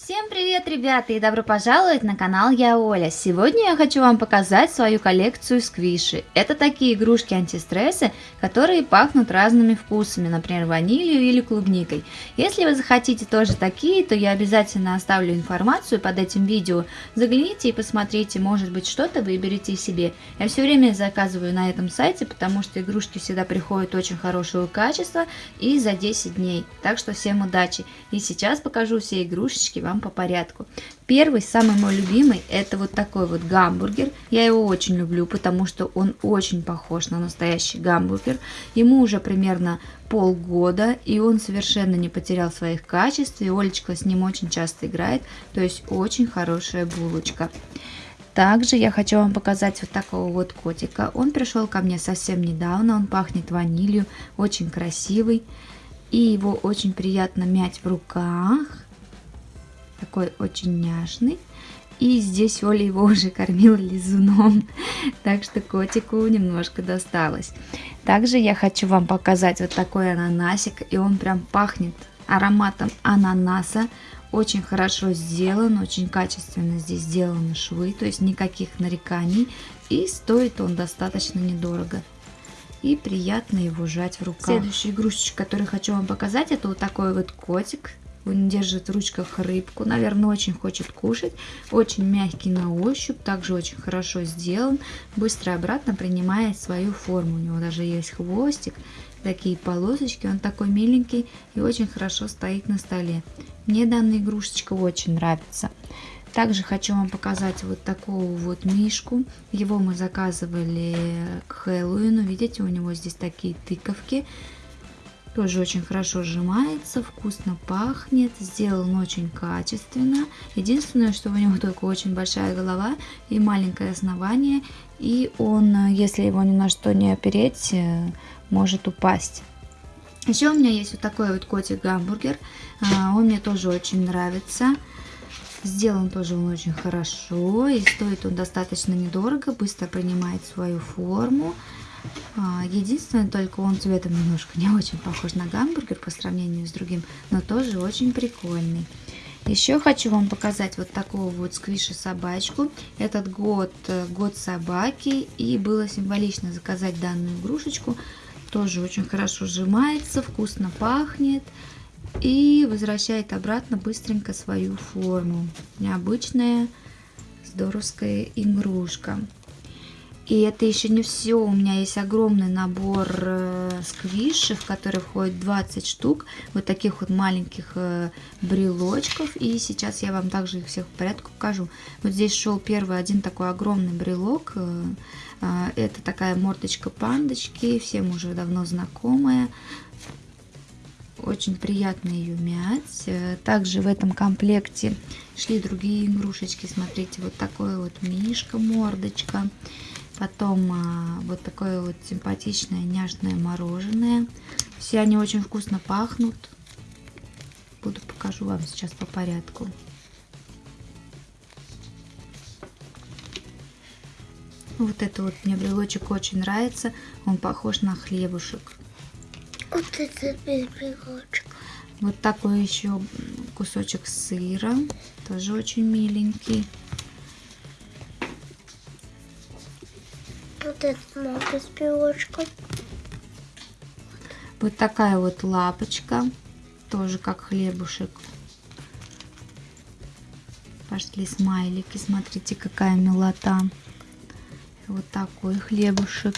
Всем привет, ребята, и добро пожаловать на канал Я Оля. Сегодня я хочу вам показать свою коллекцию сквиши. Это такие игрушки антистрессы, которые пахнут разными вкусами, например, ванилью или клубникой. Если вы захотите тоже такие, то я обязательно оставлю информацию под этим видео. Загляните и посмотрите, может быть что-то выберете себе. Я все время заказываю на этом сайте, потому что игрушки всегда приходят очень хорошего качества и за 10 дней. Так что всем удачи. И сейчас покажу все игрушечки вам по порядку. Первый, самый мой любимый, это вот такой вот гамбургер. Я его очень люблю, потому что он очень похож на настоящий гамбургер. Ему уже примерно полгода, и он совершенно не потерял своих качеств, и Олечка с ним очень часто играет, то есть очень хорошая булочка. Также я хочу вам показать вот такого вот котика. Он пришел ко мне совсем недавно, он пахнет ванилью, очень красивый. И его очень приятно мять в руках такой очень няшный. И здесь Оля его уже кормила лизуном, так что котику немножко досталось. Также я хочу вам показать вот такой ананасик, и он прям пахнет ароматом ананаса. Очень хорошо сделан, очень качественно здесь сделаны швы, то есть никаких нареканий. И стоит он достаточно недорого. И приятно его жать в руках. Следующая игрушечка, которую хочу вам показать, это вот такой вот котик он держит в ручках рыбку, наверное, очень хочет кушать. Очень мягкий на ощупь, также очень хорошо сделан. Быстро обратно принимает свою форму. У него даже есть хвостик, такие полосочки. Он такой миленький и очень хорошо стоит на столе. Мне данная игрушечка очень нравится. Также хочу вам показать вот такого вот мишку. Его мы заказывали к Хэллоуину. Видите, у него здесь такие тыковки. Тоже очень хорошо сжимается, вкусно пахнет, сделан очень качественно. Единственное, что у него только очень большая голова и маленькое основание. И он, если его ни на что не опереть, э, может упасть. Еще у меня есть вот такой вот котик-гамбургер. А, он мне тоже очень нравится. Сделан тоже он очень хорошо и стоит он достаточно недорого, быстро принимает свою форму. А, единственное, только он цветом немножко не очень похож на гамбургер по сравнению с другим, но тоже очень прикольный. Еще хочу вам показать вот такого вот сквиша собачку. Этот год, э, год собаки, и было символично заказать данную игрушечку. Тоже очень хорошо сжимается, вкусно пахнет и возвращает обратно быстренько свою форму. Необычная здоровская игрушка. И это еще не все. У меня есть огромный набор э, сквишей, в который входит 20 штук. Вот таких вот маленьких э, брелочков. И сейчас я вам также их всех в порядке покажу. Вот здесь шел первый один такой огромный брелок. Э, это такая мордочка пандочки. Всем уже давно знакомая. Очень приятно ее мять. Также в этом комплекте шли другие игрушечки. Смотрите, вот такой вот мишка, мордочка. Потом а, вот такое вот симпатичное няшное мороженое. Все они очень вкусно пахнут. Буду покажу вам сейчас по порядку. Вот это вот мне брелочек очень нравится. Он похож на хлебушек. Вот это брелочек. Вот такой еще кусочек сыра. Тоже очень миленький. Вот этот морда с пилочкой. Вот такая вот лапочка. Тоже как хлебушек. Пошли смайлики. Смотрите, какая милота. Вот такой хлебушек.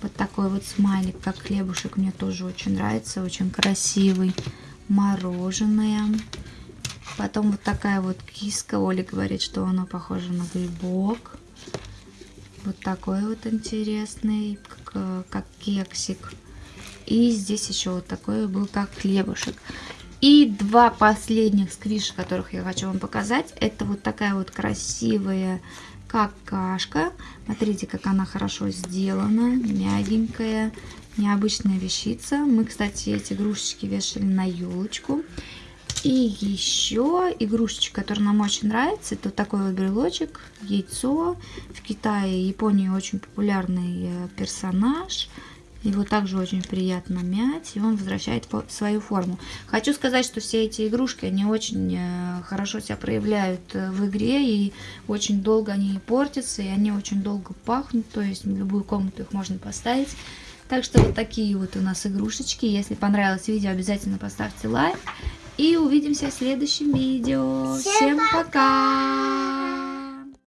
Вот такой вот смайлик, как хлебушек, мне тоже очень нравится. Очень красивый. Мороженое. Потом вот такая вот киска. Оля говорит, что она похожа на грибок. Вот такой вот интересный, как, как кексик. И здесь еще вот такой был, как хлебушек. И два последних сквиша, которых я хочу вам показать. Это вот такая вот красивая какашка. Смотрите, как она хорошо сделана, мягенькая, необычная вещица. Мы, кстати, эти игрушечки вешали на елочку. И еще игрушечка, которая нам очень нравится, это такой вот брелочек, яйцо. В Китае и Японии очень популярный э, персонаж. Его также очень приятно мять, и он возвращает свою форму. Хочу сказать, что все эти игрушки, они очень э, хорошо себя проявляют э, в игре, и очень долго они не портятся, и они очень долго пахнут, то есть в любую комнату их можно поставить. Так что вот такие вот у нас игрушечки. Если понравилось видео, обязательно поставьте лайк. И увидимся в следующем видео. Всем, Всем пока!